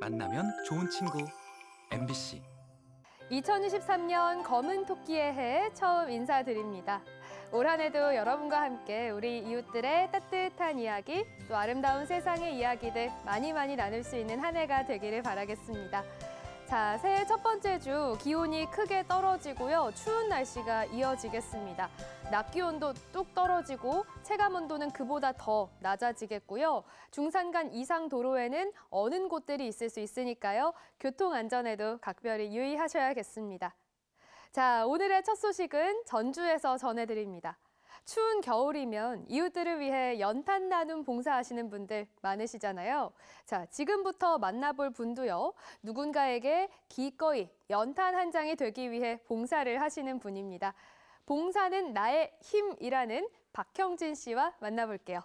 만나면 좋은 친구 MBC 2023년 검은 토끼의 해 처음 인사드립니다. 올 한 해도 여러분과 함께 우리 이웃들의 따뜻한 이야기, 또 아름다운 세상의 이야기들 많이 많이 나눌 수 있는 한 해가 되기를 바라겠습니다. 자, 새해 첫 번째 주 기온이 크게 떨어지고요. 추운 날씨가 이어지겠습니다. 낮 기온도 뚝 떨어지고 체감 온도는 그보다 더 낮아지겠고요. 중산간 이상 도로에는 어는 곳들이 있을 수 있으니까요. 교통 안전에도 각별히 유의하셔야겠습니다. 자, 오늘의 첫 소식은 전주에서 전해드립니다. 추운 겨울이면 이웃들을 위해 연탄 나눔 봉사하시는 분들 많으시잖아요. 자, 지금부터 만나볼 분도요. 누군가에게 기꺼이 연탄 한 장이 되기 위해 봉사를 하시는 분입니다. 봉사는 나의 힘이라는 박형진 씨와 만나볼게요.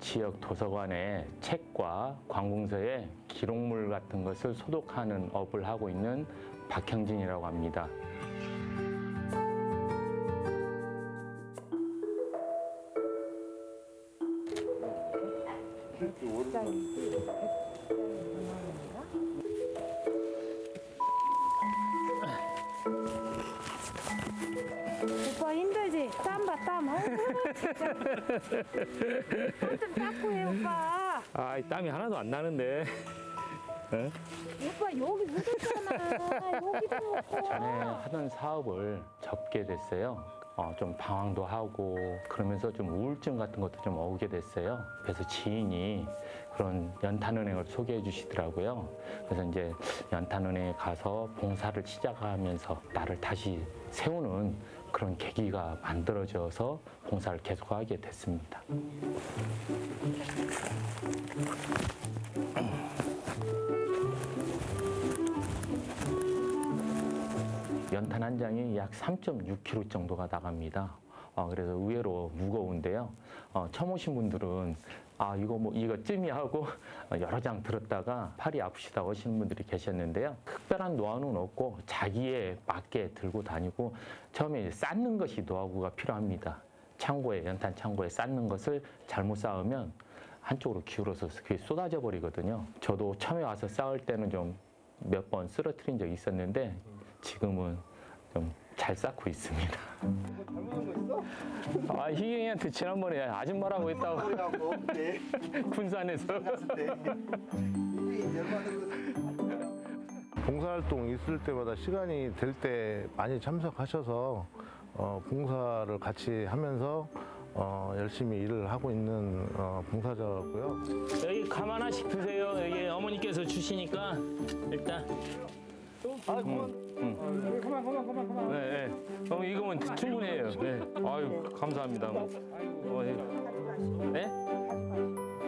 지역 도서관의 책과 관공서의 기록물 같은 것을 소독하는 업을 하고 있는 박형진이라고 합니다. 좀 닦고 해, 오빠. 아, 땀이 하나도 안 나는데. 오빠, 여기 묻었잖아. 여기도 놓고. 전에 하던 사업을 접게 됐어요. 어, 좀 방황도 하고 그러면서 좀 우울증 같은 것도 좀 오게 됐어요. 그래서 지인이 그런 연탄은행을 소개해 주시더라고요. 그래서 이제 연탄은행에 가서 봉사를 시작하면서 나를 다시 세우는 그런 계기가 만들어져서 봉사를 계속하게 됐습니다. 연탄 한 장이 약 3.6kg 정도가 나갑니다. 어, 그래서 의외로 무거운데요. 어, 처음 오신 분들은 아 이거 뭐 이거 찜이 하고 여러 장 들었다가 팔이 아프시다고 하시는 분들이 계셨는데요. 특별한 노하우는 없고 자기에 맞게 들고 다니고 처음에 이제 쌓는 것이 노하우가 필요합니다. 창고에 연탄 창고에 쌓는 것을 잘못 쌓으면 한쪽으로 기울어서 그게 쏟아져 버리거든요. 저도 처음에 와서 쌓을 때는 좀 몇 번 쓰러뜨린 적이 있었는데 지금은 좀 잘 쌓고 있습니다. 아 희경이한테 지난번에 아줌마라고 했다고 네. 군산에서 네. 봉사활동 있을 때마다 시간이 될 때 많이 참석하셔서 어, 봉사를 같이 하면서 어, 열심히 일을 하고 있는 어, 봉사자고요. 여기 감 하나씩 드세요. 여기 어머니께서 주시니까 일단. 아, 그만. 응. 그만, 그만, 그만, 그만. 네, 네. 어, 이거면 충분해요. 네. 아유, 감사합니다. 뭐. 어, 예. 네?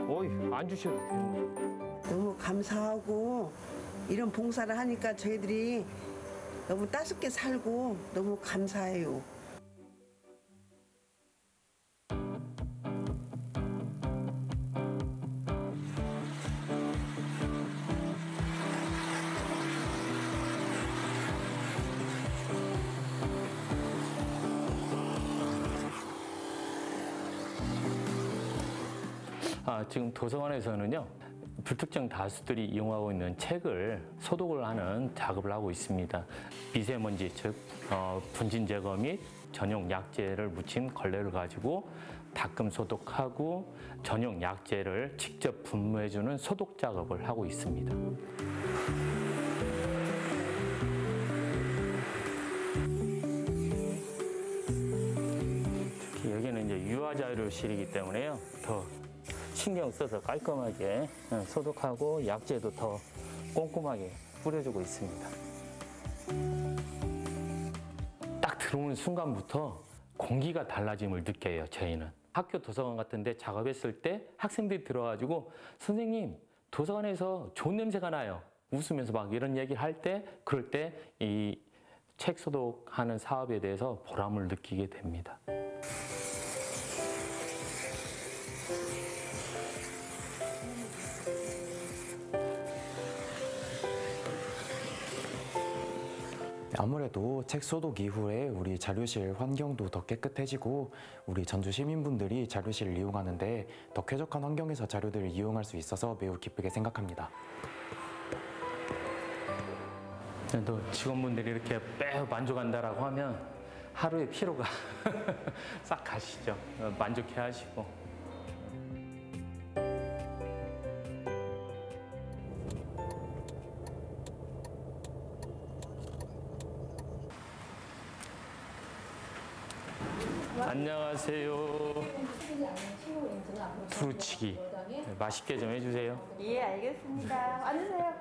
어이, 안 주셔도 돼요. 너무 감사하고 이런 봉사를 하니까 저희들이 너무 따숩게 살고 너무 감사해요. 아, 지금 도서관에서는요. 불특정 다수들이 이용하고 있는 책을 소독을 하는 작업을 하고 있습니다. 미세먼지, 즉 어, 분진 제거 및 전용 약재를 묻힌 걸레를 가지고 닦음 소독하고 전용 약재를 직접 분무해주는 소독 작업을 하고 있습니다. 여기는 이제 유화자료실이기 때문에요. 더 신경 써서 깔끔하게 어, 소독하고 약재도 더 꼼꼼하게 뿌려주고 있습니다. 딱 들어오는 순간부터 공기가 달라짐을 느껴요, 저희는. 학교 도서관 같은 데 작업했을 때 학생들이 들어가지고 선생님, 도서관에서 좋은 냄새가 나요. 웃으면서 막 이런 얘기를 할 때, 그럴 때 이 책 소독하는 사업에 대해서 보람을 느끼게 됩니다. 아무래도 책 소독 이후에 우리 자료실 환경도 더 깨끗해지고 우리 전주 시민분들이 자료실을 이용하는데 더 쾌적한 환경에서 자료들을 이용할 수 있어서 매우 기쁘게 생각합니다. 또 직원분들이 이렇게 매우 만족한다라고 하면 하루의 피로가 싹 가시죠. 어, 만족해 하시고. 안녕하세요. 두루치기 네, 맛있게 좀 해주세요. 예, 알겠습니다. 앉으세요.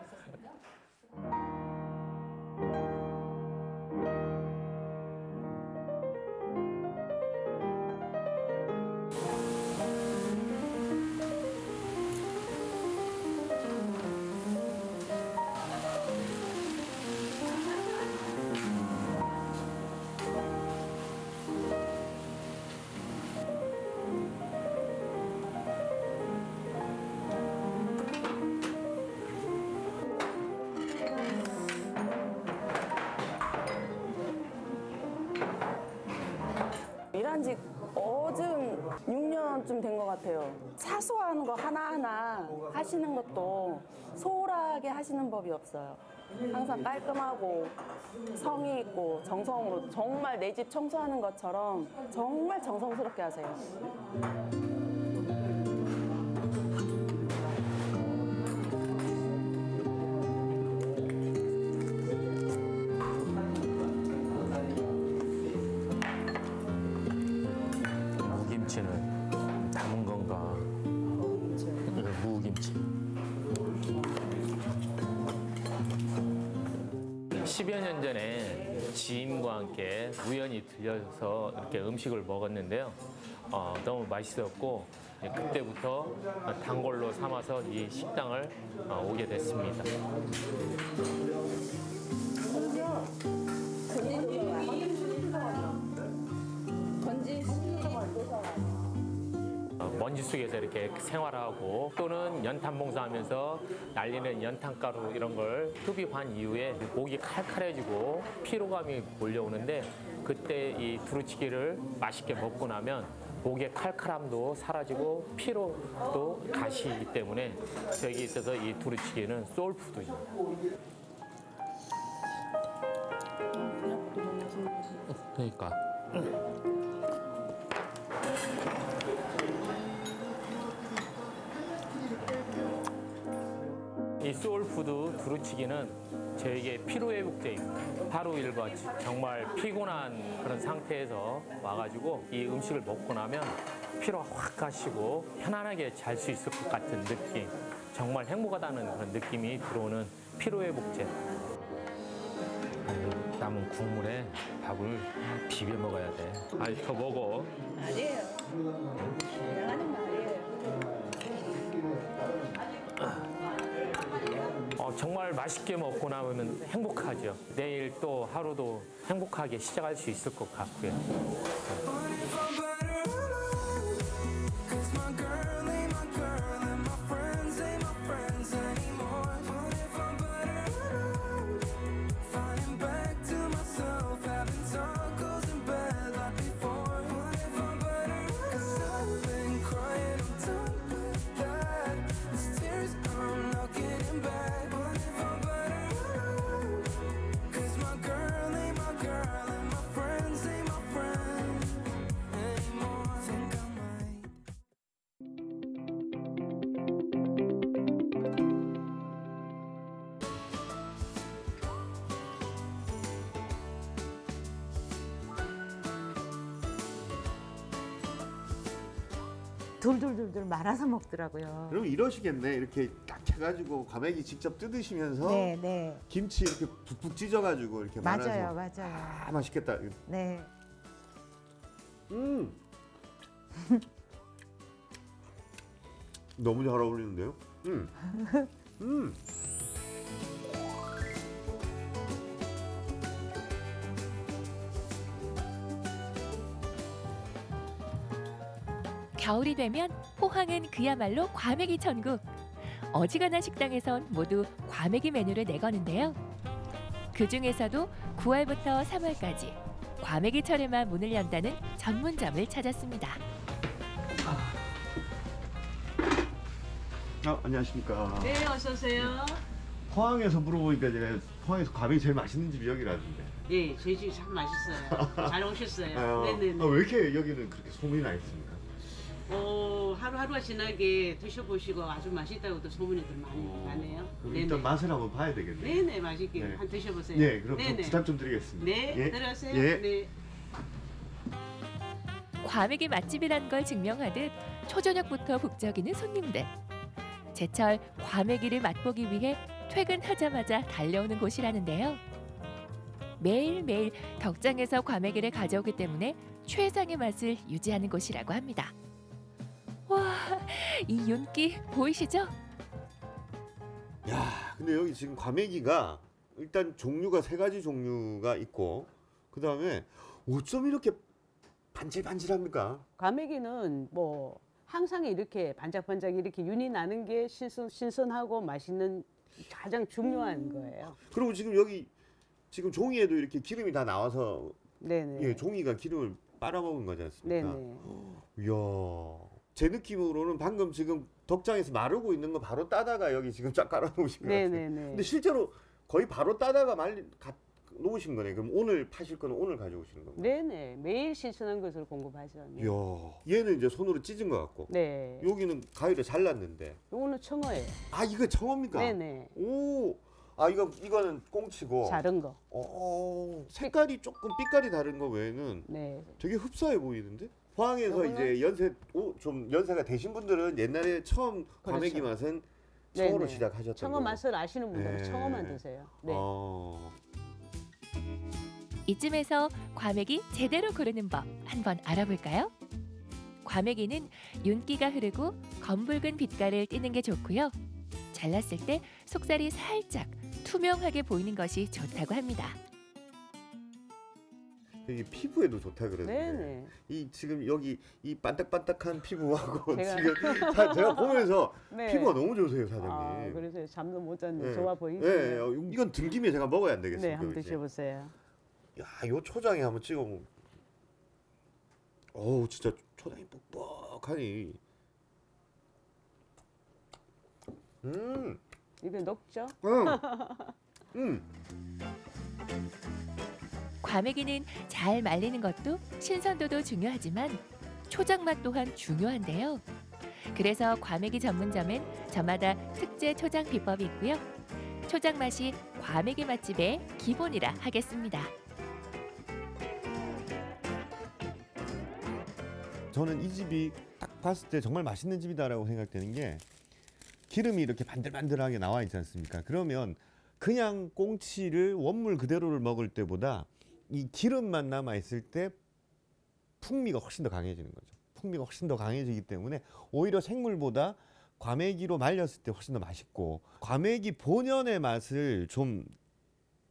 하시는 법이 없어요. 항상 깔끔하고 성의 있고 정성으로 정말 내 집 청소하는 것처럼 정말 정성스럽게 하세요. 10여 년 전에 지인과 함께 우연히 들려서 이렇게 음식을 먹었는데요. 어, 너무 맛있었고 예, 그때부터 단골로 삼아서 이 식당을 어, 오게 됐습니다. 어, 먼지 속에서 이렇게 생활하고 또는 연탄 봉사하면서 날리는 연탄가루 이런 걸 흡입한 이후에 목이 칼칼해지고 피로감이 몰려오는데 그때 이 두루치기를 맛있게 먹고 나면 목의 칼칼함도 사라지고 피로도 가시기 때문에 저에게 있어서 이 두루치기는 소울푸드입니다. 그러니까. 이 soul food 두루치기는 저에게 피로회복제입니다. 하루 일과 정말 피곤한 그런 상태에서 와가지고 이 음식을 먹고 나면 피로가 확 가시고 편안하게 잘 수 있을 것 같은 느낌. 정말 행복하다는 그런 느낌이 들어오는 피로회복제. 남은 국물에 밥을 비벼 먹어야 돼. 아니, 더 먹어. 어, 정말 맛있게 먹고 나면 행복하죠. 내일 또 하루도 행복하게 시작할 수 있을 것 같고요. 돌돌돌돌 말아서 먹더라고요. 그럼 이러시겠네. 이렇게 딱 해가지고 과메기 직접 뜯으시면서 네, 네. 김치 이렇게 푹푹 찢어가지고 이렇게 맞아요, 말아서 맞아요. 아 맛있겠다. 네. 음. 너무 잘 어울리는데요? 음. 음. 겨울이 되면 포항은 그야말로 과메기 천국. 어지간한 식당에선 모두 과메기 메뉴를 내거는데요. 그 중에서도 9월부터 3월까지 과메기철에만 문을 연다는 전문점을 찾았습니다. 아, 안녕하십니까. 네, 어서 오세요. 포항에서 물어보니까 제가 포항에서 과메기 제일 맛있는 집이 여기라던데. 네, 저희 집이 참 맛있어요. 잘 오셨어요. 아, 네네네. 아, 왜 이렇게 여기는 그렇게 소문이 나 있습니까? 어, 하루하루가 지나게 드셔보시고 아주 맛있다고도 소문이들 많이 나네요. 그럼 일단 맛을 한번 봐야 되겠네요. 네네, 맛있게 네. 한 드셔보세요. 네, 그럼 좀 네네. 부탁 좀 드리겠습니다. 네, 예. 들어가세요. 예. 네. 과메기 맛집이란 걸 증명하듯 초저녁부터 북적이는 손님들. 제철 과메기를 맛보기 위해 퇴근하자마자 달려오는 곳이라는데요. 매일매일 덕장에서 과메기를 가져오기 때문에 최상의 맛을 유지하는 곳이라고 합니다. 와, 이 윤기 보이시죠? 야, 근데 여기 지금 과메기가 일단 종류가 세 가지 종류가 있고 그 다음에 어쩜 이렇게 반질반질합니까? 과메기는 뭐 항상 이렇게 반짝반짝 이렇게 윤이 나는 게 신선, 신선하고 맛있는 가장 중요한 거예요. 그리고 지금 여기 지금 종이에도 이렇게 기름이 다 나와서 네네. 예, 종이가 기름을 빨아먹은 거지 않습니까? 네네. 이야, 제 느낌으로는 방금 지금 덕장에서 마르고 있는 거 바로 따다가 여기 지금 쫙 깔아놓으신 거 같아요. 네네네. 근데 실제로 거의 바로 따다가 말리 가, 놓으신 거네. 그럼 오늘 파실 거는 오늘 가져오시는 겁니다. 네네. 매일 신선한 것을 공급하죠. 네. 이야, 얘는 이제 손으로 찢은 것 같고 네. 여기는 가위로 잘랐는데 요거는 청어예요. 아 이거 청어입니까? 네네. 오, 아 이거 이거는 꽁치고. 자른 거. 어, 색깔이 조금 빛깔이 다른 거 외에는 네. 되게 흡사해 보이는데? 포항에서 요거는- 이제 연세 오, 좀 연세가 되신 분들은 옛날에 처음 과메기 그렇죠. 맛은 청어로 네네. 시작하셨던 청어 거고. 맛을 아시는 분들은 네. 청어만 드세요. 네. 어. 이쯤에서 과메기 제대로 고르는 법 한번 알아볼까요? 과메기는 윤기가 흐르고 검붉은 빛깔을 띠는 게 좋고요. 잘랐을 때 속살이 살짝 투명하게 보이는 것이 좋다고 합니다. 이게 피부에도 좋다 그러는데 네네. 이 지금 여기 이 반딱반딱한 피부하고 제가- 지금 사- 제가 보면서 네. 피부가 너무 좋으세요 사장님. 아, 그래서 잠도 못 잤는데 네. 좋아 보이시네요. 네, 어, 이건 등김에 제가 먹어야 안 되겠어요. 네, 한번 드셔보세요. 야, 요 초장에 한번 찍어 먹. 어우, 진짜 초장이 뻑뻑하니. 음, 입에 녹죠? 음, 음. 과메기는 잘 말리는 것도 신선도도 중요하지만 초장 맛 또한 중요한데요. 그래서 과메기 전문점엔 저마다 특제 초장 비법이 있고요. 초장 맛이 과메기 맛집의 기본이라 하겠습니다. 저는 이 집이 딱 봤을 때 정말 맛있는 집이다라고 생각되는 게 기름이 이렇게 반들반들하게 나와 있지 않습니까? 그러면 그냥 꽁치를 원물 그대로를 먹을 때보다 이 기름만 남아 있을 때 풍미가 훨씬 더 강해지는 거죠. 풍미가 훨씬 더 강해지기 때문에 오히려 생물보다 과메기로 말렸을 때 훨씬 더 맛있고 과메기 본연의 맛을 좀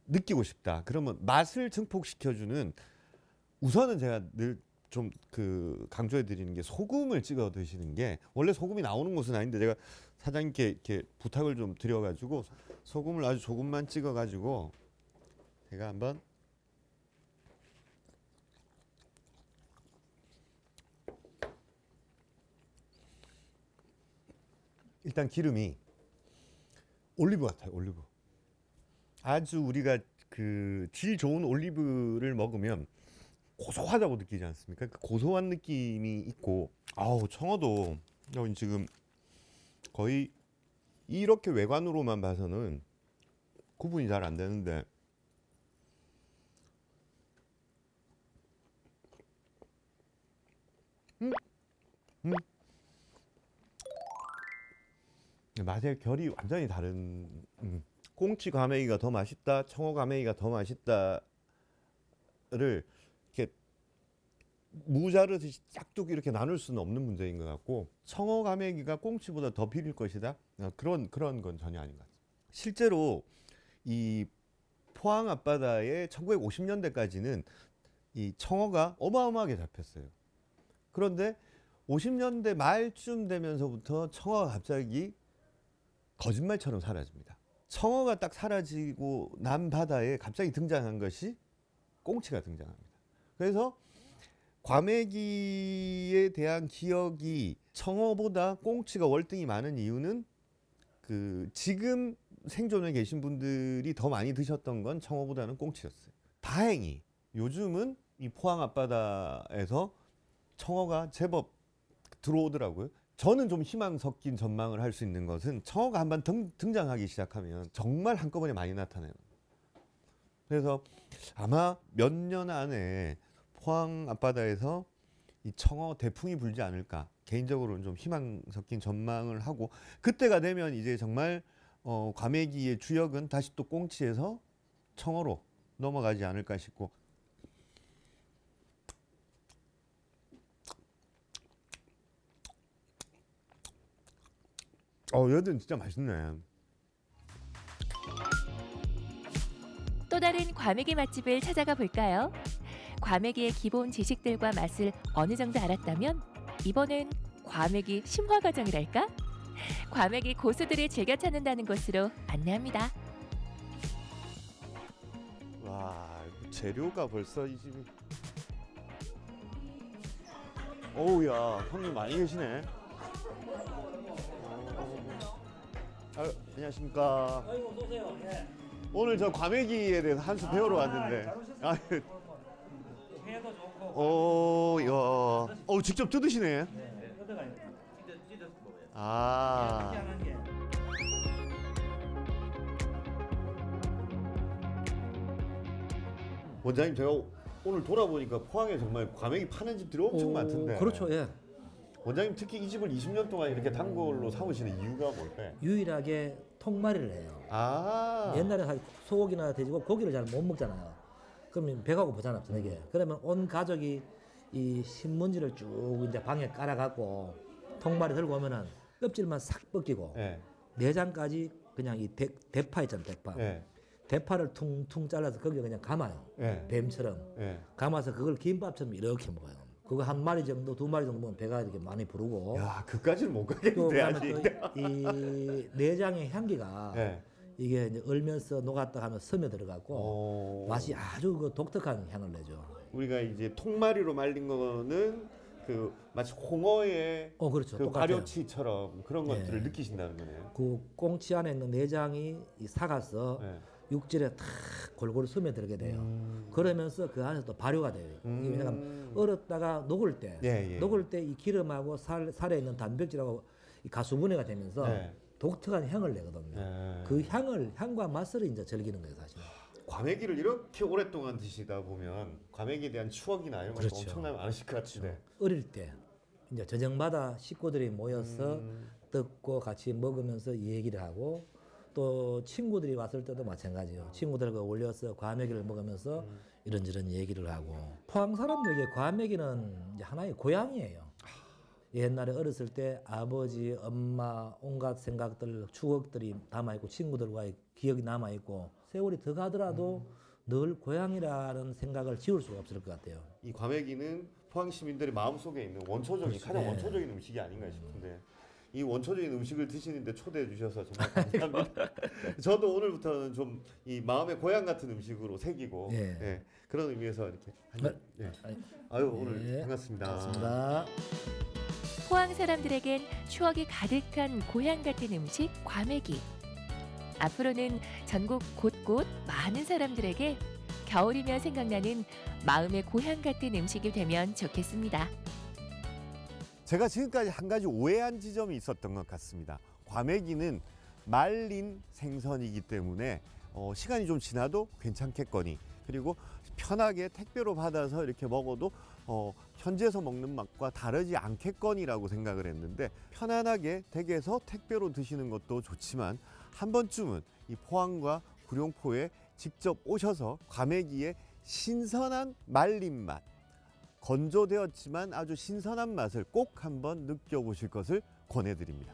느끼고 싶다. 그러면 맛을 증폭시켜주는 우선은 제가 늘 좀 그 강조해 드리는 게 소금을 찍어 드시는 게 원래 소금이 나오는 곳은 아닌데 제가 사장님께 이렇게 부탁을 좀 드려 가지고 소금을 아주 조금만 찍어 가지고 제가 한번 일단 기름이 올리브 같아요 올리브. 아주 우리가 그 질 좋은 올리브를 먹으면 고소하다고 느끼지 않습니까? 그 고소한 느낌이 있고. 아우 청어도 여기 지금 거의 이렇게 외관으로만 봐서는 구분이 잘 안 되는데. 음, 맛의 결이 완전히 다른 음. 꽁치 과메기가 더 맛있다, 청어 과메기가 더 맛있다를 이렇게 무자르듯이 짝뚝 이렇게 나눌 수는 없는 문제인 것 같고 청어 과메기가 꽁치보다 더 비릴 것이다 어, 그런 그런 건 전혀 아닌 것 같습니다. 실제로 이 포항 앞바다에 1950년대까지는 이 청어가 어마어마하게 잡혔어요. 그런데 50년대 말쯤 되면서부터 청어가 갑자기 거짓말처럼 사라집니다. 청어가 딱 사라지고 난 바다에 갑자기 등장한 것이 꽁치가 등장합니다. 그래서 과메기에 대한 기억이 청어보다 꽁치가 월등히 많은 이유는 그 지금 생존에 계신 분들이 더 많이 드셨던 건 청어보다는 꽁치였어요. 다행히 요즘은 이 포항 앞바다에서 청어가 제법 들어오더라고요. 저는 좀 희망 섞인 전망을 할 수 있는 것은 청어가 한번 등장하기 시작하면 정말 한꺼번에 많이 나타나요. 그래서 아마 몇 년 안에 포항 앞바다에서 이 청어 대풍이 불지 않을까 개인적으로는 좀 희망 섞인 전망을 하고 그때가 되면 이제 정말 어, 과메기의 주역은 다시 또 꽁치에서 청어로 넘어가지 않을까 싶고 어 얘들 진짜 맛있네. 또 다른 과메기 맛집을 찾아가 볼까요? 과메기의 기본 지식들과 맛을 어느 정도 알았다면 이번엔 과메기 심화 과정이랄까? 과메기 고수들이 즐겨 찾는다는 곳으로 안내합니다. 와 재료가 벌써 이 집이 어우야 손님 많이 계시네. 아, 안녕하십니까. 오늘 저 과메기에 대해서 한수 배우러 왔는데. 아, 오, 야, 어 직접 뜯으시네. 아. 원장님 제가 오늘 돌아보니까 포항에 정말 과메기 파는 집들이 엄청 오, 많던데. 그렇죠, 예. 원장님 특히 이 집을 20년 동안 이렇게 단골로 삼으시는 이유가 뭘까요? 유일하게 통마리를 해요. 아. 옛날에 한 소고기나 돼지고 고기를 잘 못 먹잖아요. 그러면 배가 고프잖아, 저녁에. 그러면 온 가족이 이 신문지를 쭉 이제 방에 깔아갖고 통마리 들고 오면은 껍질만 싹 벗기고 네. 내장까지 그냥 이 대, 대파 있잖아, 대파. 네. 대파를 퉁퉁 잘라서 거기에 그냥 감아요. 네. 뱀처럼. 네. 감아서 그걸 김밥처럼 이렇게 먹어요. 그거 한 마리 정도, 두 마리 정도 먹으면 배가 이렇게 많이 부르고. 야, 그까지는 못또 가겠는데 아직. 또이 내장의 향기가 네. 이게 이제 얼면서 녹았다 하면 섬에 들어가고 오. 맛이 아주 그 독특한 향을 내죠. 우리가 이제 통마리로 말린 거는 그 마치 홍어의 어, 그렇죠. 그 똑같아요. 발효치처럼 그런 네. 것들을 느끼신다는 거네요. 그 꽁치 안에 있는 내장이 이 삭아서 네. 육질에 탁 골고루 스며들게 돼요. 음. 그러면서 그 안에서 또 발효가 돼요. 왜냐면 음. 얼었다가 녹을 때, 예, 예. 녹을 때 이 기름하고 살, 살에 있는 단백질하고 이 가수분해가 되면서 네. 독특한 향을 내거든요. 네. 그 향을 향과 맛을 이제 즐기는 거예요, 사실. 과메기를 이렇게 오랫동안 드시다 보면 과메기에 대한 추억이나 이런 것도 그렇죠. 엄청나게 많으실 것 같은데. 어릴 때 이제 저녁마다 식구들이 모여서 음. 듣고 같이 먹으면서 얘기를 하고 또 친구들이 왔을 때도 마찬가지예요. 친구들과 올려서 과메기를 먹으면서 음. 이런저런 얘기를 하고 포항 사람들에게 과메기는 하나의 고향이에요. 옛날에 어렸을 때 아버지, 엄마, 온갖 생각들, 추억들이 남아있고 친구들과의 기억이 남아있고 세월이 더 가더라도 늘 고향이라는 생각을 지울 수가 없을 것 같아요. 이 과메기는 포항 시민들의 마음속에 있는 원초적인 그렇죠. 가장 네. 원초적인 음식이 아닌가 싶은데 이 원초적인 음식을 드시는데 초대해 주셔서 정말 감사합니다. 저도 오늘부터는 좀 이 마음의 고향 같은 음식으로 새기고 예. 예, 그런 의미에서 이렇게 한 네. 예. 아유 오늘 네. 반갑습니다. 반갑습니다. 포항 사람들에겐 추억이 가득한 고향 같은 음식 과메기. 앞으로는 전국 곳곳 많은 사람들에게 겨울이면 생각나는 마음의 고향 같은 음식이 되면 좋겠습니다. 제가 지금까지 한 가지 오해한 지점이 있었던 것 같습니다. 과메기는 말린 생선이기 때문에 어, 시간이 좀 지나도 괜찮겠거니 그리고 편하게 택배로 받아서 이렇게 먹어도 어, 현지에서 먹는 맛과 다르지 않겠거니라고 생각을 했는데 편안하게 댁에서 택배로 드시는 것도 좋지만 한 번쯤은 이 포항과 구룡포에 직접 오셔서 과메기의 신선한 말린 맛 건조되었지만 아주 신선한 맛을 꼭 한번 느껴보실 것을 권해드립니다.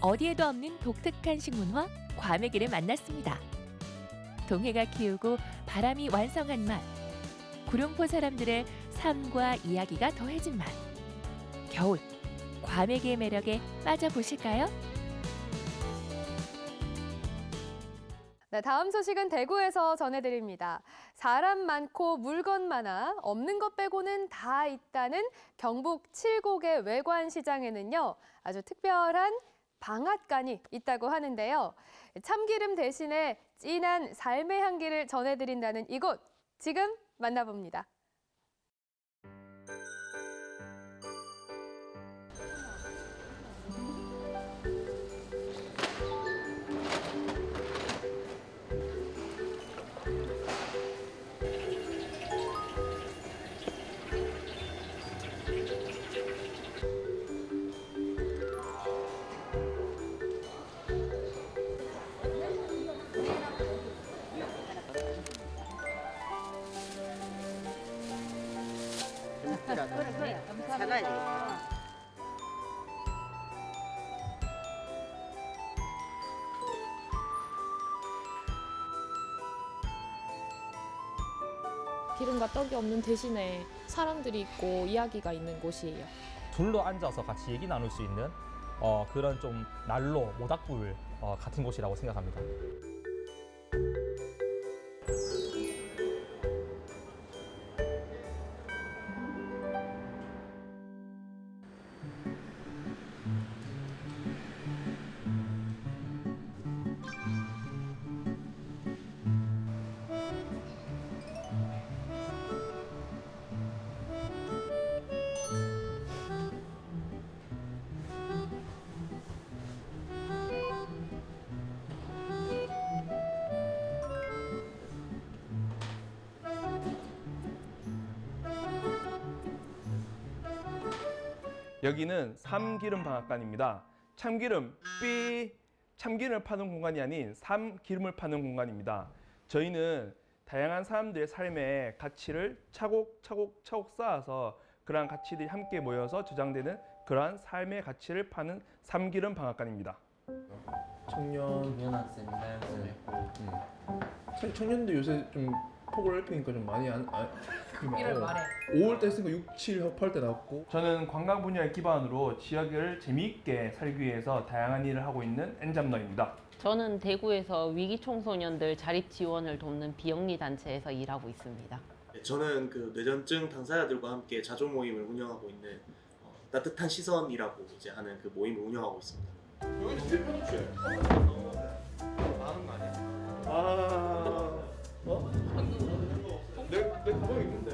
어디에도 없는 독특한 식문화 과메기를 만났습니다. 동해가 키우고 바람이 완성한 맛. 구룡포 사람들의 삶과 이야기가 더해진 맛. 겨울 과메기의 매력에 빠져보실까요? 네, 다음 소식은 대구에서 전해드립니다. 사람 많고 물건 많아 없는 것 빼고는 다 있다는 경북 칠곡의 외관 시장에는요 아주 특별한 방앗간이 있다고 하는데요. 참기름 대신에 진한 삶의 향기를 전해드린다는 이곳 지금 만나봅니다. 기름과 떡이 없는 대신에 사람들이 있고 이야기가 있는 곳이에요. 둘로 앉아서 같이 얘기 나눌 수 있는 어, 그런 좀 난로, 모닥불 어, 같은 곳이라고 생각합니다. 여기는 삼기름 방앗간입니다. 참기름 삐 참기름을 파는 공간이 아닌 삼기름을 파는 공간입니다. 저희는 다양한 사람들의 삶의 가치를 차곡차곡 차곡 쌓아서 그러한 가치들이 함께 모여서 저장되는 그러한 삶의 가치를 파는 삼기름 방앗간입니다. 청년 연학생이다 사실 청년들 요새 좀 폭을 넓히니까 좀 많이 안, 안 이럴 말해. 5월 때 했으니까 6, 7 협할 때 나왔고 저는 관광 분야를 기반으로 지역을 재미있게 살기 위해서 다양한 일을 하고 있는 엔잡러입니다. 저는 대구에서 위기 청소년들 자립 지원을 돕는 비영리 단체에서 일하고 있습니다. 저는 그 뇌전증 당사자들과 함께 자조 모임을 운영하고 있는 어, 따뜻한 시선이라고 이제 하는 그 모임을 운영하고 있습니다. 여기 제일 편집해 아는 거 아니야? 아 어? 내, 내 가방에 있는데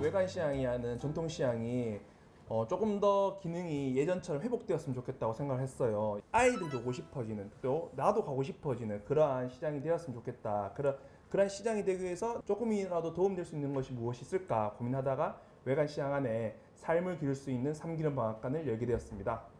외관 시장이 하는 전통 시장이 어, 조금 더 기능이 예전처럼 회복되었으면 좋겠다고 생각을 했어요. 아이들도 오고 싶어지는 또 나도 가고 싶어지는 그러한 시장이 되었으면 좋겠다. 그런 그런 시장이 되기 위해서 조금이라도 도움될 수 있는 것이 무엇이 있을까 고민하다가 외관 시장 안에 삶을 기를 수 있는 삼기름 방앗간을 열게 되었습니다.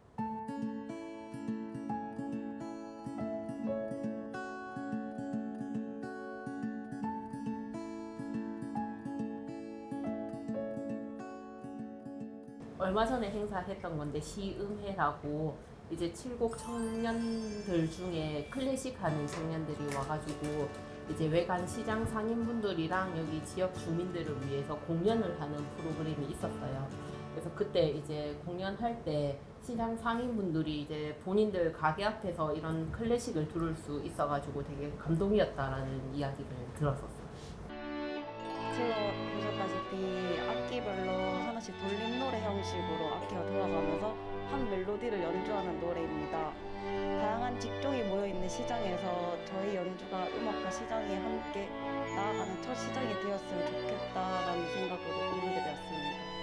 얼마 전에 행사했던 건데 시음회라고 이제 칠곡 청년들 중에 클래식 하는 청년들이 와가지고 이제 외관 시장 상인분들이랑 여기 지역 주민들을 위해서 공연을 하는 프로그램이 있었어요. 그래서 그때 이제 공연할 때 시장 상인분들이 이제 본인들 가게 앞에서 이런 클래식을 들을 수 있어가지고 되게 감동이었다라는 이야기를 들었었어요. 들어보셨다시피 악기별로 하나씩 돌림 노래 형식으로 악기가 돌아가면서 한 멜로디를 연주하는 노래입니다. 다양한 직종이 모여 있는 시장에서 저희 연주가 음악과 시장이 함께 나아가는 첫 시작이 되었으면 좋겠다라는 생각으로 꾸미게 되었습니다.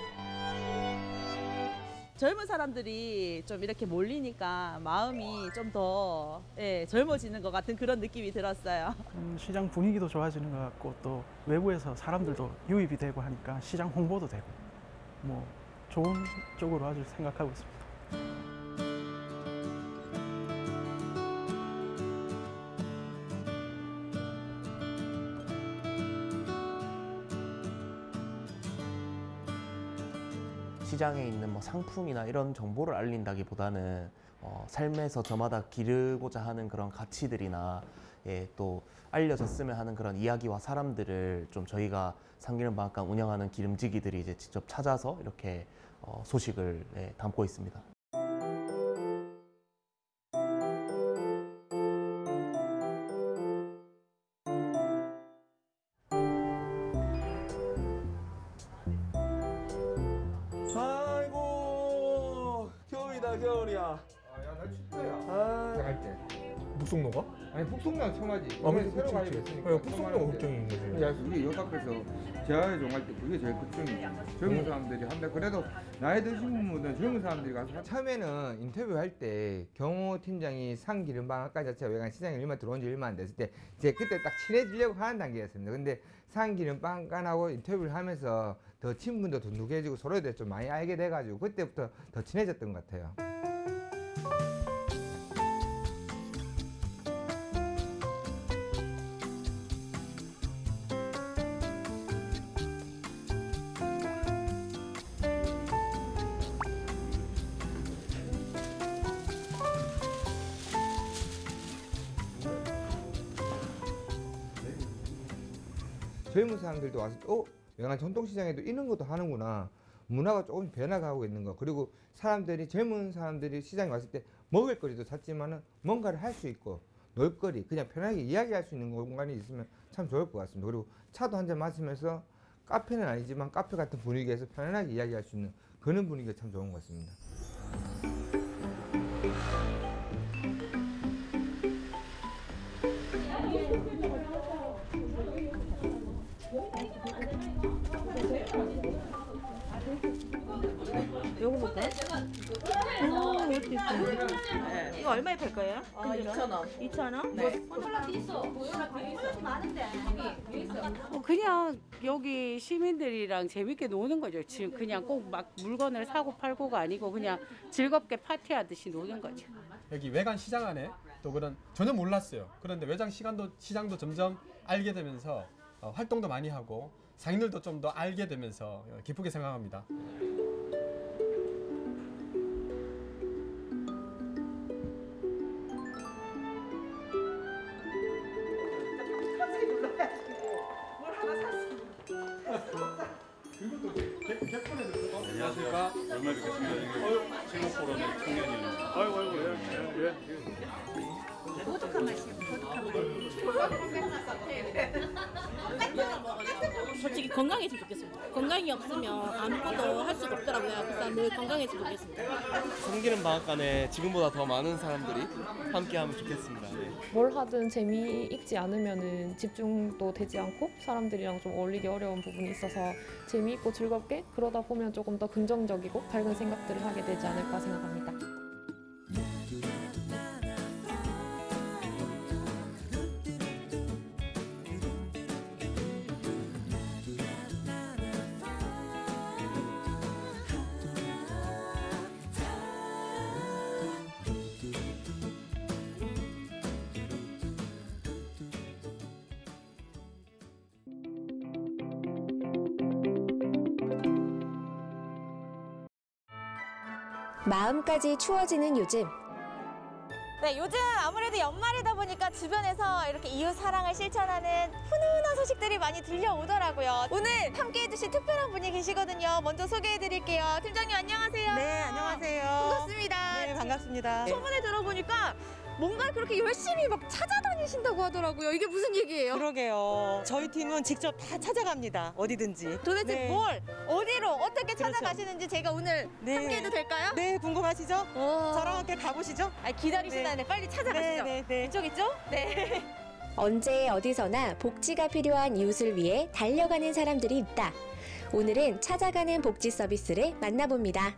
젊은 사람들이 좀 이렇게 몰리니까 마음이 좀더 예, 젊어지는 것 같은 그런 느낌이 들었어요. 음, 시장 분위기도 좋아지는 것 같고 또 외부에서 사람들도 유입이 되고 하니까 시장 홍보도 되고 뭐 좋은 쪽으로 아주 생각하고 있습니다. 시장에 있는 뭐 상품이나 이런 정보를 알린다기보다는 어, 삶에서 저마다 기르고자 하는 그런 가치들이나 예, 또 알려졌으면 하는 그런 이야기와 사람들을 좀 저희가 상기름 방앗간 운영하는 기름지기들이 이제 직접 찾아서 이렇게 어, 소식을 예, 담고 있습니다. 아이고 겨울이다 겨울이야. 야나 춥다 야. 아. 나갈 때. 북송로가? 아니 북송로는 처음 하지. 아, 그치, 새로. 됐으니까. 어, 북송로가 걱정인 거지. 야 우리 역 앞에서 재활 종할 때 그게 제일 걱정이지. 젊은 사람들이 한데 그래도 나이 드신 분들은 젊은 사람들이 가서 처음에는 인터뷰할 때 경호 팀장이 상기름방학과 자체가 외관 시장에 얼마 들어온 지 얼마 안 됐을 때 이제 그때 딱 친해지려고 하는 단계였습니다. 근데 상기름방간하고 인터뷰를 하면서 더 친분도 더 누게지고 서로에 대해 좀 많이 알게 돼가지고 그때부터 더 친해졌던 것 같아요. 사람들도 와서 어? 영화 전통시장에도 이런 것도 하는구나. 문화가 조금 변화가고 있는 거. 그리고 사람들이 젊은 사람들이 시장에 왔을 때 먹을 거리도 샀지만은 뭔가를 할 수 있고 놀거리 그냥 편하게 이야기할 수 있는 공간이 있으면 참 좋을 것 같습니다. 그리고 차도 한 잔 마시면서 카페는 아니지만 카페 같은 분위기에서 편안하게 이야기할 수 있는 그런 분위기가 참 좋은 것 같습니다. 요거 볼까요? 오, 이렇게 있어요. 이거 얼마에 팔 거예요? 아, 2,000원. 2,000원? 네. 어, 그냥 여기 시민들이랑 재밌게 노는 거죠. 지금 그냥 꼭 막 물건을 사고 팔고가 아니고 그냥 즐겁게 파티하듯이 노는 거죠. 여기 외관 시장 안에 또 그런 전혀 몰랐어요. 그런데 외장 시간도 시장도 점점 알게 되면서 어, 활동도 많이 하고 상인들도 좀 더 알게 되면서 어, 기쁘게 생각합니다. 안녕하십니까. 얼마 뵙겠습니다. 제목포럼의 청년이에요. 아이고 아이고 예. 예. 보드카 맛이요. 보드카 솔직히 건강했으면 좋겠습니다. 건강이 없으면 아무것도 할 수가 없더라고요. 그래서 늘 건강했으면 좋겠습니다. 참기름 방앗간에 지금보다 더 많은 사람들이 함께하면 좋겠습니다. 네. 뭘 하든 재미 있지 않으면은 집중도 되지 않고 사람들이랑 좀 어울리기 어려운 부분이 있어서 재미있고 즐겁게 그러다 보면 조금 더 긍정적이고 밝은 생각들을 하게 되지 않을까 생각합니다. 마음까지 추워지는 요즘 네, 요즘 아무래도 연말이다 보니까 주변에서 이렇게 이웃 사랑을 실천하는 훈훈한 소식들이 많이 들려오더라고요. 오늘 함께 해주실 특별한 분이 계시거든요. 먼저 소개해드릴게요. 팀장님 안녕하세요. 네, 안녕하세요. 반갑습니다. 네, 반갑습니다. 소문을 들어보니까 뭔가 그렇게 열심히 막 찾아다 니신다고 하더라고요. 이게 무슨 얘기예요? 그러게요. 저희 팀은 직접 다 찾아갑니다. 어디든지. 도대체 네. 뭘, 어디로, 어떻게 그렇죠. 찾아가시는지 제가 오늘 함께해도 될까요? 네, 궁금하시죠? 저랑 함께 가보시죠. 아, 기다리시다네. 빨리 찾아가시죠. 네, 네, 네. 이쪽 있죠? 네. 언제 어디서나 복지가 필요한 이웃을 위해 달려가는 사람들이 있다. 오늘은 찾아가는 복지 서비스를 만나봅니다.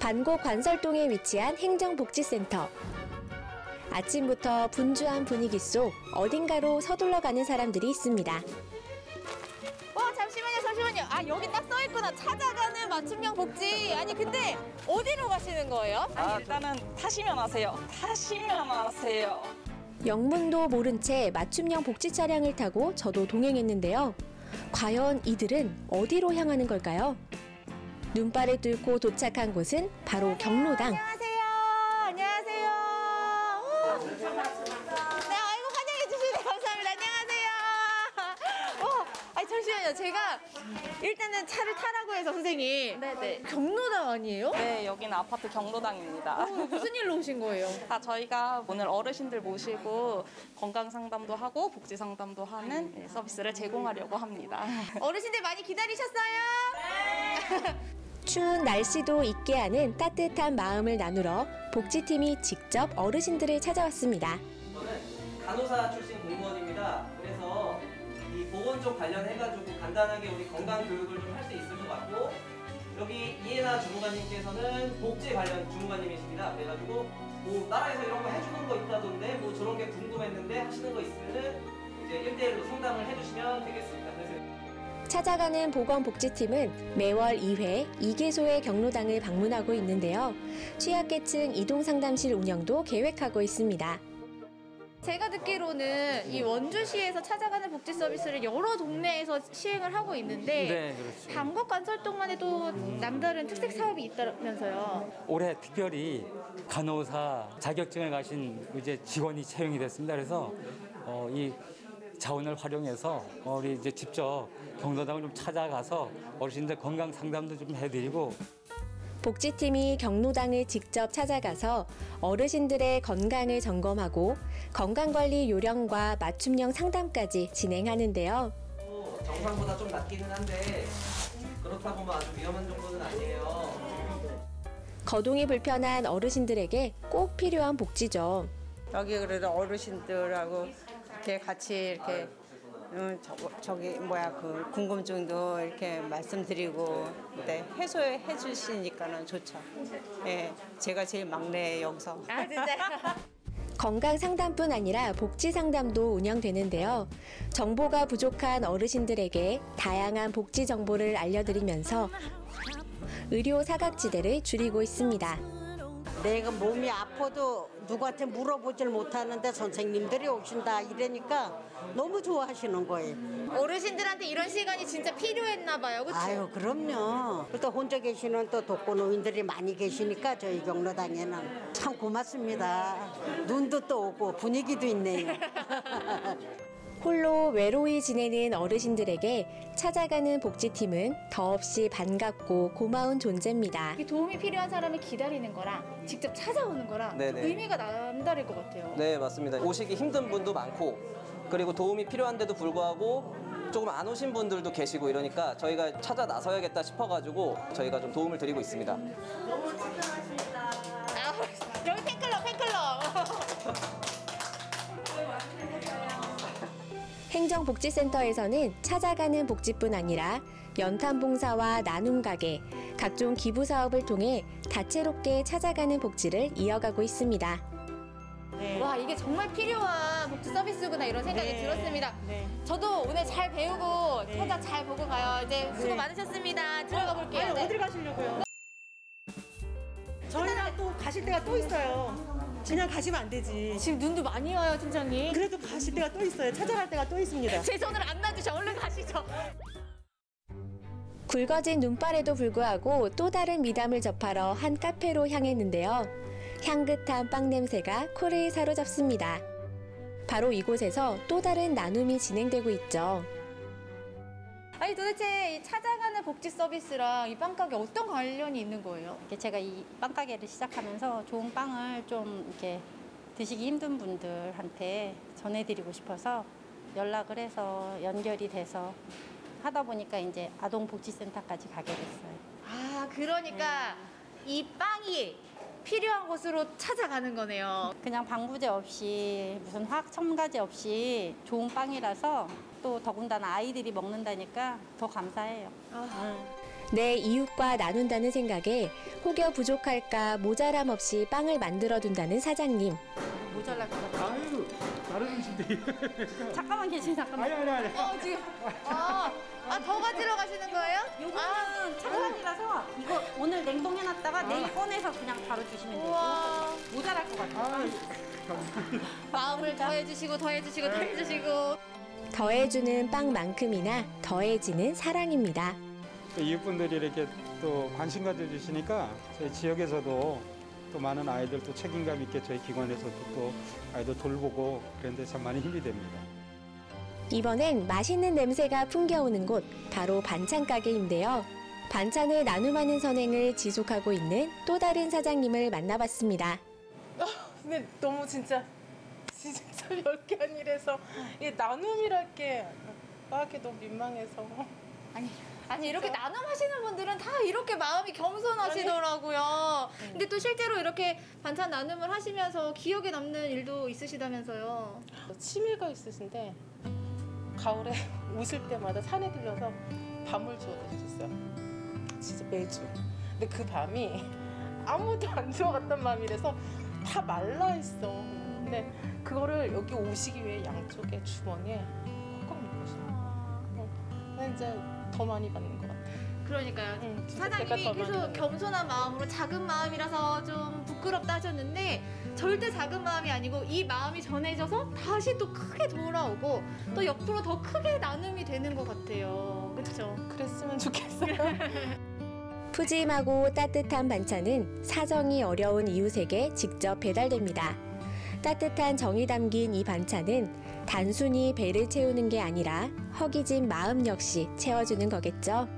반고 관설동에 위치한 행정복지센터. 아침부터 분주한 분위기 속 어딘가로 서둘러 가는 사람들이 있습니다. 어 잠시만요 잠시만요 아 여기 딱 써있구나 찾아가는 맞춤형 복지 아니 근데 어디로 가시는 거예요? 아니, 일단은 타시면 아세요. 타시면 아세요. 영문도 모른 채 맞춤형 복지 차량을 타고 저도 동행했는데요. 과연 이들은 어디로 향하는 걸까요? 눈발을 뚫고 도착한 곳은 바로 경로당. 안녕하세요 아파트 경로당입니다. 어, 무슨 일로 오신 거예요? 아, 저희가 오늘 어르신들 모시고 건강 상담도 하고 복지 상담도 하는 네, 서비스를 제공하려고 합니다. 어르신들 많이 기다리셨어요? 추운 날씨도 잊게 하는 따뜻한 마음을 나누러 복지팀이 직접 어르신들을 찾아왔습니다. 저는 간호사 출신 공무원입니다. 그래서 이 보건 쪽 관련해가지고 간단하게 우리 건강 교육을 좀 할 수 있을 것 같고 여기 이해나 주무관님께서는 복지 관련 주무관님이십니다. 그래가지고 뭐 나라에서 이런 거 해주는 거 있다던데 뭐 저런 게 궁금했는데 하시는 거 있으면은 이제 1대1로 상담을 해주시면 되겠습니다. 찾아가는 보건복지팀은 매월 2회 2개소의 경로당을 방문하고 있는데요. 취약계층 이동상담실 운영도 계획하고 있습니다. 제가 듣기로는 이 원주시에서 찾아가는 복지 서비스를 여러 동네에서 시행을 하고 있는데 네, 그렇죠. 방법관설동만 해도 남다른 특색 사업이 있다면서요. 올해 특별히 간호사 자격증을 가신 이제 직원이 채용이 됐습니다. 그래서 어, 이 자원을 활용해서 어, 우리 이제 직접 경로당을 좀 찾아가서 어르신들 건강 상담도 좀 해드리고 복지팀이 경로당을 직접 찾아가서 어르신들의 건강을 점검하고 건강관리 요령과 맞춤형 상담까지 진행하는데요. 정상보다 좀 낮기는 한데 그렇다고 뭐 아주 위험한 정도는 아니에요. 거동이 불편한 어르신들에게 꼭 필요한 복지죠. 여기 그래도 어르신들하고 이렇게 같이 이렇게 음, 저, 저기 뭐야 그 궁금증도 이렇게 말씀드리고 네, 해소해 주시니까는 좋죠. 예, 제가 제일 막내 여기서. 아 진짜. 건강 상담뿐 아니라 복지 상담도 운영되는데요. 정보가 부족한 어르신들에게 다양한 복지 정보를 알려드리면서 의료 사각지대를 줄이고 있습니다. 내가 몸이 아파도 누구한테 물어보질 못하는데 선생님들이 오신다 이러니까 너무 좋아하시는 거예요. 어르신들한테 이런 시간이 진짜 필요했나 봐요. 그렇죠? 아유 그럼요. 또 혼자 계시는 또 독거노인들이 많이 계시니까 저희 경로당에는 참 고맙습니다. 눈도 또 오고 분위기도 있네요. 홀로 외로이 지내는 어르신들에게 찾아가는 복지팀은 더없이 반갑고 고마운 존재입니다. 이 도움이 필요한 사람을 기다리는 거랑 직접 찾아오는 거랑. 의미가 남다를 것 같아요. 네 맞습니다. 오시기 힘든 분도 많고 그리고 도움이 필요한데도 불구하고 조금 안 오신 분들도 계시고 이러니까 저희가 찾아 나서야겠다 싶어가지고 저희가 좀 도움을 드리고 있습니다. 너무 친절하십니다. 아, 행정복지센터에서는 찾아가는 복지뿐 아니라 연탄 봉사와 나눔 가게, 각종 기부 사업을 통해 다채롭게 찾아가는 복지를 이어가고 있습니다. 와 이게 정말 필요한 복지 서비스구나 이런 생각이 네. 들었습니다. 저도 오늘 잘 배우고 찾아 잘 보고 가요. 이제 수고 많으셨습니다. 들어가 볼게요. 아니, 네. 어디를 가시려고요? 저희랑 또 가실 때가 또 있어요. 그냥 가시면 안 되지. 지금 눈도 많이 와요, 팀장님. 그래도 가실 때가 또 있어요. 찾아갈 때가 또 있습니다. 제 손을 안 놔주셔. 얼른 가시죠. 굵어진 눈발에도 불구하고 또 다른 미담을 접하러 한 카페로 향했는데요. 향긋한 빵 냄새가 코를 사로잡습니다. 바로 이곳에서 또 다른 나눔이 진행되고 있죠. 아니 도대체 이 찾아가는 복지 서비스랑 이 빵가게 어떤 관련이 있는 거예요? 이게 제가 이 빵가게를 시작하면서 좋은 빵을 좀 이렇게 드시기 힘든 분들한테 전해드리고 싶어서 연락을 해서 연결이 돼서 하다 보니까 이제 아동복지센터까지 가게 됐어요. 아 그러니까 이 빵이 필요한 곳으로 찾아가는 거네요. 그냥 방부제 없이 무슨 화학 첨가제 없이 좋은 빵이라서 또 더군다나 아이들이 먹는다니까 더 감사해요. 내 이웃과 나눈다는 생각에 혹여 부족할까 모자람 없이 빵을 만들어 둔다는 사장님. 모자랄 것 같아요. 아유, 다른 음식들이. 잠깐만 계시 잠깐만. 아니, 아니, 아니. 어, 지금. 아, 아, 더 가지러 가시는 거예요? 요거는 차가운이라서 이거 오늘 냉동해놨다가 내일 꺼내서 그냥 바로 주시면 돼요. 모자랄 것 같아요. 마음을 더해주시고, 더해주시고, 더해주시고. 더해주는 빵만큼이나 더해지는 사랑입니다. 이웃분들이 이렇게 또 관심 가져주시니까 저희 지역에서도 또 많은 아이들 또 책임감 있게 저희 기관에서도 또 아이들 돌보고 그런데 참 많이 힘이 됩니다. 이번엔 맛있는 냄새가 풍겨오는 곳 바로 반찬 가게인데요. 반찬을 나눔하는 선행을 지속하고 있는 또 다른 사장님을 만나봤습니다. 근데 너무 진짜 진짜 별게 아니라서 이 나눔이랄 게 하기 너무 민망해서 아니 아니 이렇게 나눔하시는 분들은 다 이렇게 마음이 겸손하시더라고요. 근데 또 실제로 이렇게 반찬 나눔을 하시면서 기억에 남는 일도 있으시다면서요. 치매가 있으신데 가을에 오실 때마다 산에 들려서 밤을 주워 드셨어요. 진짜 매주. 근데 그 밤이 아무도 안 주워갔던 밤이라서 다 말라 있어. 근데 그거를 여기 오시기 위해 양쪽에 주머니에 꽉꽉 넣고 싶어. 근데 이제 더 많이 받는 것 같아. 그러니까요. 사장님이 내가 더 많이 계속 겸손한 마음으로 작은 마음이라서 좀 부끄럽다 하셨는데 절대 작은 마음이 아니고 이 마음이 전해져서 다시 또 크게 돌아오고 또 옆으로 더 크게 나눔이 되는 것 같아요. 그렇죠? 그랬으면 좋겠어요. 푸짐하고 따뜻한 반찬은 사정이 어려운 이웃에게 직접 배달됩니다. 따뜻한 정이 담긴 이 반찬은 단순히 배를 채우는 게 아니라 허기진 마음 역시 채워주는 거겠죠.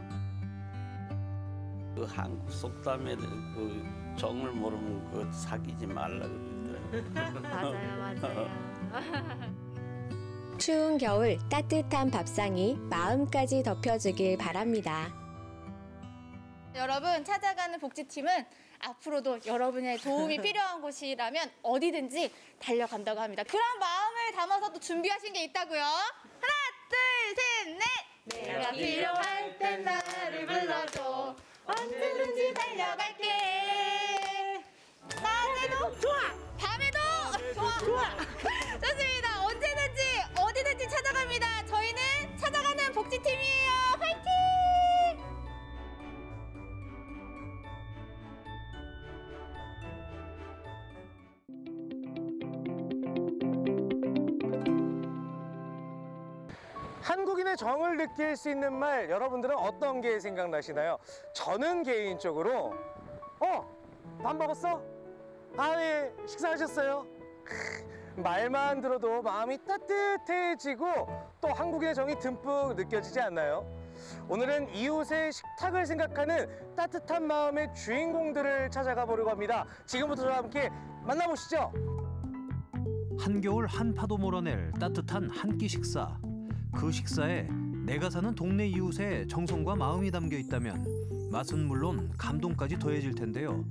그 한국 속담에는 그 정을 모르면 그 사귀지 말라 그러더라고요. 맞아요, 맞아요. 추운 겨울 따뜻한 밥상이 마음까지 덮여주길 바랍니다. 여러분 찾아가는 복지팀은 앞으로도 여러분의 도움이 필요한 곳이라면 어디든지 달려간다고 합니다. 그런 마음을 담아서 또 준비하신 게 있다고요. 하나, 둘, 셋, 넷. 내가 필요할 땐 나를 불러줘. 언제든지 달려갈게. 낮에도 좋아. 밤에도 좋아. 좋아. 좋습니다. 언제든지 어디든지 찾아갑니다. 저희는 찾아가는 복지팀이에요. 한국인의 정을 느낄 수 있는 말 여러분들은 어떤 게 생각나시나요? 저는 개인적으로 어? 밥 먹었어? 아예 식사하셨어요? 크, 말만 들어도 마음이 따뜻해지고 또 한국인의 정이 듬뿍 느껴지지 않나요? 오늘은 이웃의 식탁을 생각하는 따뜻한 마음의 주인공들을 찾아가 보려고 합니다. 지금부터 저와 함께 만나보시죠. 한겨울 한파도 몰아낼 따뜻한 한 끼 식사. 그 식사에 내가 사는 동네 이웃의 정성과 마음이 담겨 있다면 맛은 물론 감동까지 더해질 텐데요.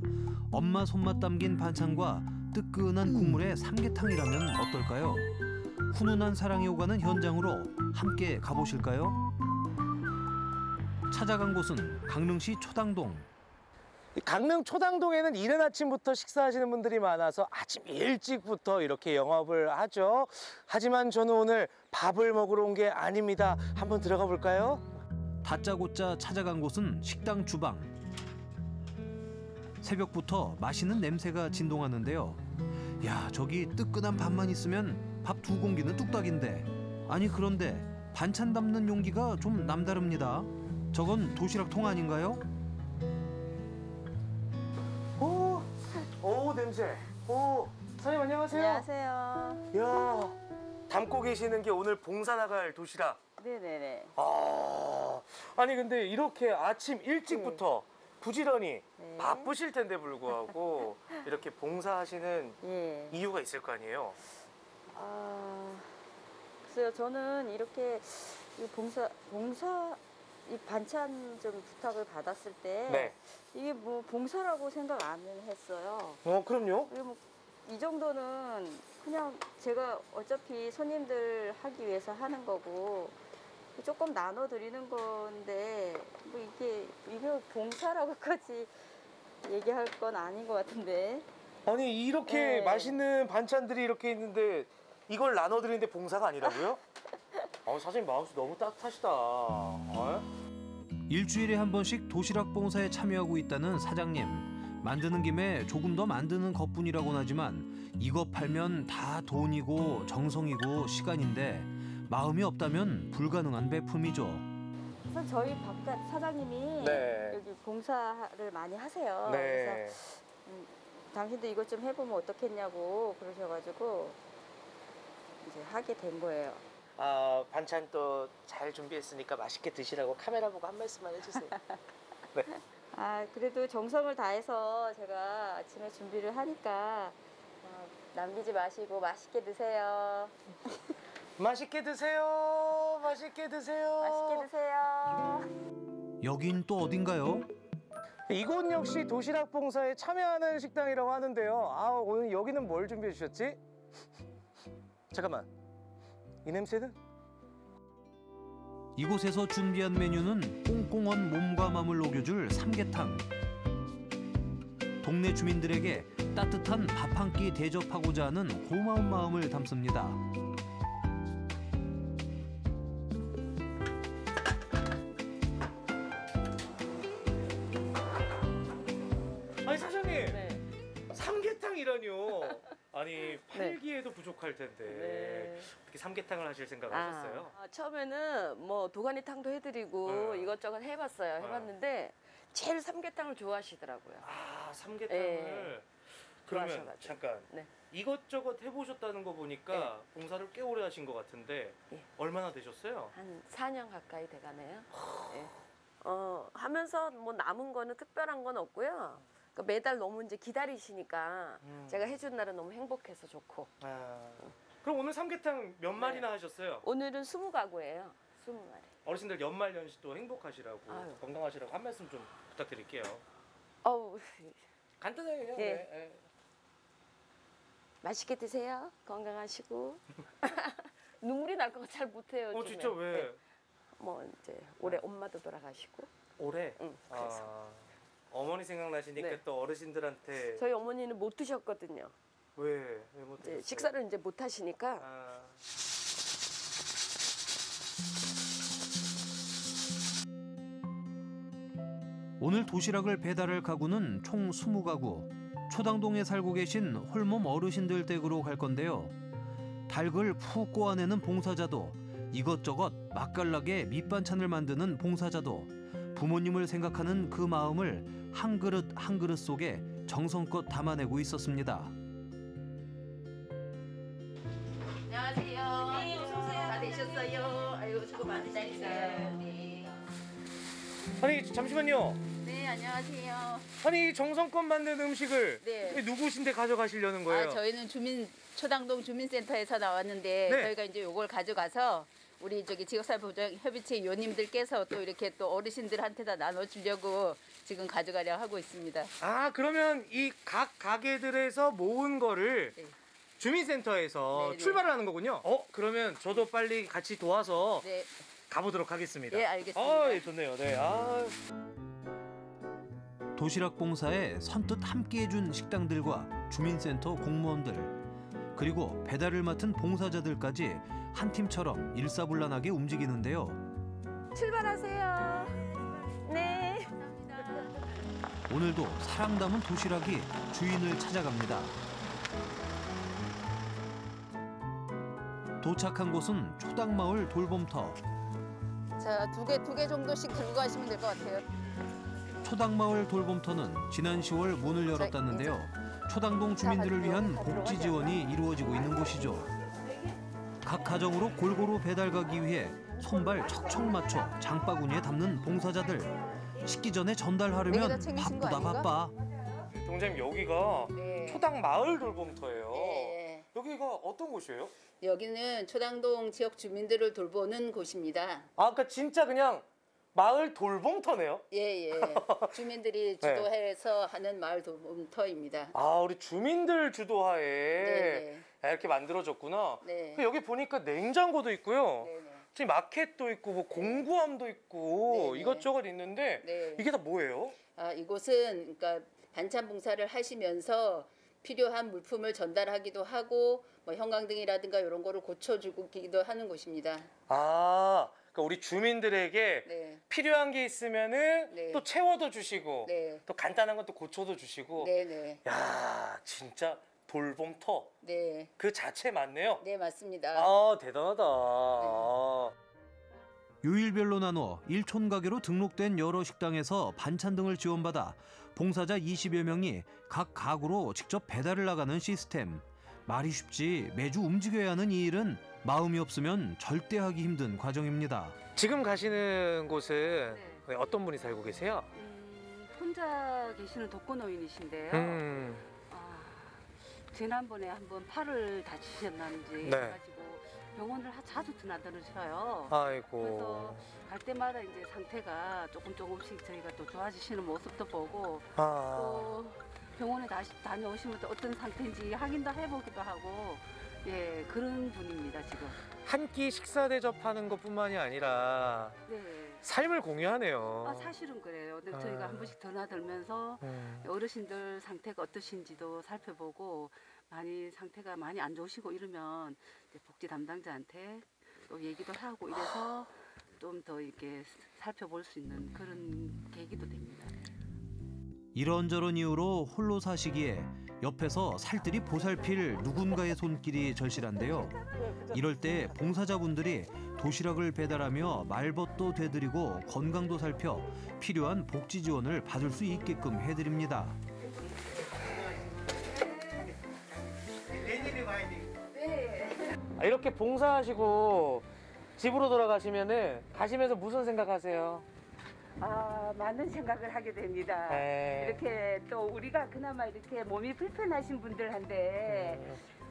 엄마 손맛 담긴 반찬과 뜨끈한 국물의 삼계탕이라면 어떨까요? 훈훈한 사랑이 오가는 현장으로 함께 가보실까요? 찾아간 곳은 강릉시 초당동. 이 강릉 초당동에는 이른 아침부터 식사하시는 분들이 많아서 아침 일찍부터 이렇게 영업을 하죠. 하지만 저는 오늘 밥을 먹으러 온 게 아닙니다. 한번 들어가 볼까요? 다짜고짜 찾아간 곳은 식당 주방. 새벽부터 맛있는 냄새가 진동하는데요. 야, 저기 뜨끈한 밥만 있으면 밥 두 공기는 뚝딱인데. 아니 그런데 반찬 담는 용기가 좀 남다릅니다. 저건 도시락 통 아닌가요? 오, 오 냄새. 오, 사장님 안녕하세요. 안녕하세요. 이야, 담고 계시는 게 오늘 봉사 나갈 도시락. 네네네. 아, 아니 근데 이렇게 아침 일찍부터 부지런히 네. 바쁘실 텐데 불구하고 이렇게 봉사하시는 예. 이유가 있을 거 아니에요? 아, 글쎄요. 저는 이렇게 이 봉사, 봉사, 이 반찬 좀 부탁을 받았을 때 네. 이게 뭐 봉사라고 생각 안 했어요. 어, 그럼요. 그리고 뭐이 정도는 그냥 제가 어차피 손님들 하기 위해서 하는 거고 조금 나눠 드리는 건데 뭐 이게 이거 봉사라고까지 얘기할 건 아닌 것 같은데. 아니 이렇게 네. 맛있는 반찬들이 이렇게 있는데 이걸 나눠 드리는데 봉사가 아니라고요? 아 사장님 마음씨 너무 따뜻하시다. 어? 일주일에 한 번씩 도시락 봉사에 참여하고 있다는 사장님. 만드는 김에 조금 더 만드는 것뿐이라고는 하지만 이거 팔면 다 돈이고 정성이고 시간인데 마음이 없다면 불가능한 배품이죠. 우선 저희 바깥 사장님이 네. 여기 봉사를 많이 하세요. 네. 그래서 음, 당신도 이것 좀 해보면 어떻겠냐고 그러셔가지고 이제 하게 된 거예요. 아 반찬 또 잘 준비했으니까 맛있게 드시라고 카메라 보고 한 말씀만 해주세요. 네. 아 그래도 정성을 다해서 제가 아침에 준비를 하니까 어, 남기지 마시고 맛있게 드세요. 맛있게 드세요. 맛있게 드세요. 맛있게 드세요. 여긴 또 어딘가요? 이곳 역시 도시락 봉사에 참여하는 식당이라고 하는데요. 아 오늘 여기는 뭘 준비해 주셨지? 잠깐만. 이 냄새는? 이곳에서 준비한 메뉴는 꽁꽁한 몸과 마음을 녹여줄 삼계탕. 동네 주민들에게 따뜻한 밥 한 끼 대접하고자 하는 고마운 마음을 담습니다. 아니 사장님 네. 삼계탕 이라뇨. 아니 팔기에도 부족할 텐데 어떻게 삼계탕을 하실 생각을 하셨어요? 아, 처음에는 뭐 도가니탕도 해드리고 네. 이것저것 해봤어요. 해봤는데 제일 삼계탕을 좋아하시더라고요. 아 삼계탕을 예. 그러면 좋아하셔가지고. 잠깐 네. 이것저것 해보셨다는 거 보니까 봉사를 꽤 오래 하신 것 같은데 예. 얼마나 되셨어요? 한 4년 가까이 돼가네요. 예. 어, 하면서 뭐 남은 거는 특별한 건 없고요. 그러니까 매달 너무 이제 기다리시니까 음. 제가 해준 날은 너무 행복해서 좋고. 아, 그럼 오늘 삼계탕 몇 마리나 하셨어요? 오늘은 20가구예요. 20마리. 어르신들 연말 연시도 행복하시라고 아유. 건강하시라고 한 말씀 좀 부탁드릴게요. 어우, 간단하게 그냥. 예. 네, 네. 맛있게 드세요. 건강하시고. 눈물이 날 것 같아 잘 못해요. 어 요즘에. 진짜 왜? 네. 뭐 이제 올해 엄마도 돌아가시고. 올해? 응, 그래서. 아, 어머니 생각나시니까 네. 또 어르신들한테 저희 어머니는 못 드셨거든요. 왜? 왜못 이제 식사를 이제 못 하시니까 아. 오늘 도시락을 배달할 가구는 총 20가구. 초당동에 살고 계신 홀몸 어르신들 댁으로 갈 건데요. 닭을 푹 꼬아내는 봉사자도 이것저것 맛깔나게 밑반찬을 만드는 봉사자도 부모님을 생각하는 그 마음을 한 그릇 한 그릇 속에 정성껏 담아내고 있었습니다. 안녕하세요. 네. 다 되셨어요. 아이고 수고 많으시네요. 네. 아니 잠시만요. 네, 안녕하세요. 아니 정성껏 만든 음식을 네. 왜 누구신데 가져가시려는 거예요? 아, 저희는 주민 초당동 주민센터에서 나왔는데 네. 저희가 이제 요걸 가져가서 우리 저기 지역사회 보장 협의체 위원님들께서 또 이렇게 또 어르신들한테 다 나눠주려고 지금 가져가려 하고 있습니다. 아 그러면 이 각 가게들에서 모은 거를 주민센터에서 네, 네. 출발을 하는 거군요. 어 그러면 저도 빨리 같이 도와서 네. 가보도록 하겠습니다. 예, 알겠습니다. 아, 예, 좋네요. 네. 아. 도시락 봉사에 선뜻 함께해준 식당들과 주민센터 공무원들 그리고 배달을 맡은 봉사자들까지 한 팀처럼 일사불란하게 움직이는데요. 출발하세요. 네. 오늘도 사랑 담은 도시락이 주인을 찾아갑니다. 도착한 곳은 초당마을 돌봄터. 자, 두 개, 두 개 정도씩 들고 가시면 될 것 같아요. 초당마을 돌봄터는 지난 10월 문을 열었다는데요. 초당동 주민들을 위한 복지 지원이 이루어지고 있는 곳이죠. 각 가정으로 골고루 배달 가기 위해 손발 척척 맞춰 장바구니에 담는 봉사자들. 식기 전에 전달하려면 바쁘다? 바빠. 동장님 여기가 네. 초당 마을 돌봄터예요. 네. 여기가 어떤 곳이에요? 여기는 초당동 지역 주민들을 돌보는 곳입니다. 아, 그러니까 진짜 그냥 마을 돌봄터네요. 예, 예. 주민들이 네. 주도해서 하는 마을 돌봄터입니다. 아, 우리 주민들 주도하에 네, 이렇게 만들어졌구나. 네. 그 여기 보니까 냉장고도 있고요. 네, 네. 지금 마켓도 있고 뭐 공구함도 있고 이것저것 있는데 네. 이게 다 뭐예요? 아, 이곳은 그러니까 반찬 봉사를 하시면서 필요한 물품을 전달하기도 하고 뭐 형광등이라든가 이런 거를 고쳐주기도 하는 곳입니다. 아, 그러니까 우리 주민들에게 네. 필요한 게 있으면은 네. 또 채워도 주시고 네. 또 간단한 것도 고쳐도 주시고 네, 네. 야 진짜 돌봄터 네. 그 자체 맞네요. 네, 맞습니다. 아 대단하다. 아. 요일별로 나눠 일촌 가게로 등록된 여러 식당에서 반찬 등을 지원받아 봉사자 20여 명이 각 가구로 직접 배달을 나가는 시스템. 말이 쉽지 매주 움직여야 하는 이 일은 마음이 없으면 절대 하기 힘든 과정입니다. 지금 가시는 곳은 네, 어떤 분이 살고 계세요? 혼자 계시는 독거노인이신데요. 음. 지난번에 한번 팔을 다치셨는지 네. 해가지고 병원을 하- 자주 드나들으셔요. 아이고. 그래서 갈 때마다 이제 상태가 조금 조금씩 저희가 또 좋아지시는 모습도 보고 아. 또 병원에 다시 다녀오시면 또 어떤 상태인지 확인도 해보기도 하고 예 그런 분입니다 지금. 한 끼 식사 대접하는 것뿐만이 아니라 네. 삶을 공유하네요. 아 사실은 그래요. 근데 아. 저희가 한 번씩 드나들면서 음. 어르신들 상태가 어떠신지도 살펴보고 많이 상태가 많이 안 좋으시고 이러면 이제 복지 담당자한테 또 얘기도 하고 이래서 좀 더 이렇게 살펴볼 수 있는 그런 계기도 됩니다. 이런저런 이유로 홀로 사시기에 옆에서 살뜰히 보살필 누군가의 손길이 절실한데요. 이럴 때 봉사자분들이 도시락을 배달하며 말벗도 되드리고 건강도 살펴 필요한 복지 지원을 받을 수 있게끔 해드립니다. 아, 이렇게 봉사하시고 집으로 돌아가시면은 가시면서 무슨 생각하세요? 아, 많은 생각을 하게 됩니다. 네. 이렇게 또 우리가 그나마 이렇게 몸이 불편하신 분들한테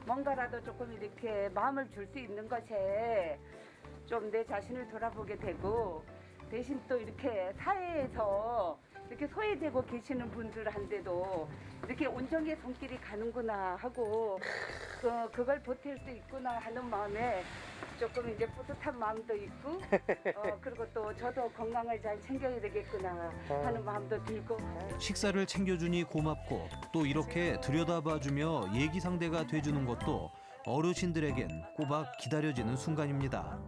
뭔가라도 조금 이렇게 마음을 줄 수 있는 것에 좀 내 자신을 돌아보게 되고 대신 또 이렇게 사회에서 이렇게 소외되고 계시는 분들한테도 이렇게 온정의 손길이 가는구나 하고 그, 그걸 보탤 수 있구나 하는 마음에 조금 이제 뿌듯한 마음도 있고 어, 그리고 또 저도 건강을 잘 챙겨야 되겠구나 하는 마음도 들고 식사를 챙겨주니 고맙고 또 이렇게 들여다봐주며 얘기 상대가 돼주는 것도 어르신들에겐 꼬박 기다려지는 순간입니다.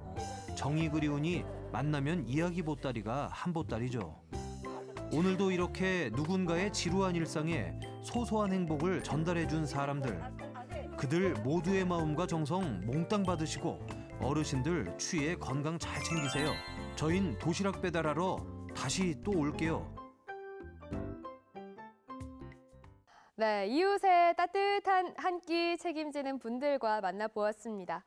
정이 그리우니 만나면 이야기 보따리가 한 보따리죠. 오늘도 이렇게 누군가의 지루한 일상에 소소한 행복을 전달해 준 사람들. 그들 모두의 마음과 정성 몽땅 받으시고 어르신들 추위에 건강 잘 챙기세요. 저흰 도시락 배달하러 다시 또 올게요. 네, 이웃의 따뜻한 한 끼 책임지는 분들과 만나보았습니다.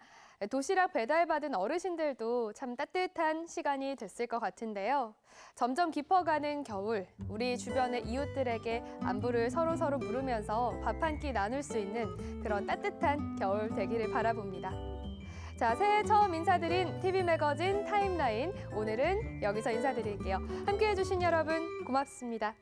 도시락 배달받은 어르신들도 참 따뜻한 시간이 됐을 것 같은데요. 점점 깊어가는 겨울, 우리 주변의 이웃들에게 안부를 서로서로 물으면서 밥 한 끼 나눌 수 있는 그런 따뜻한 겨울 되기를 바라봅니다. 자, 새해 처음 인사드린 TV 매거진 타임라인. 오늘은 여기서 인사드릴게요. 함께 해 주신 여러분 고맙습니다.